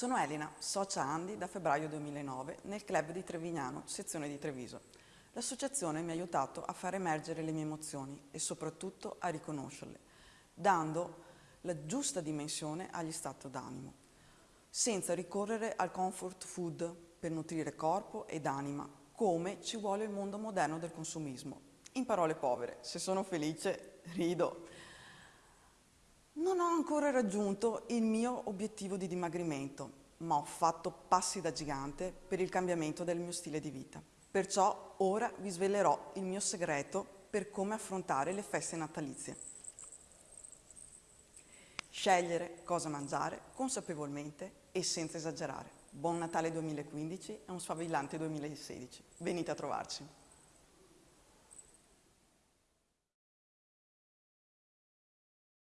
Sono Elena, socia Andi da febbraio 2009 nel club di Trevignano, sezione di Treviso. L'associazione mi ha aiutato a far emergere le mie emozioni e soprattutto a riconoscerle, dando la giusta dimensione agli stati d'animo, senza ricorrere al comfort food per nutrire corpo ed anima, come ci vuole il mondo moderno del consumismo. In parole povere, se sono felice, rido. Ancora raggiunto il mio obiettivo di dimagrimento, ma ho fatto passi da gigante per il cambiamento del mio stile di vita. Perciò ora vi svelerò il mio segreto per come affrontare le feste natalizie. Scegliere cosa mangiare consapevolmente e senza esagerare. Buon Natale 2015 e un sfavillante 2016. Venite a trovarci.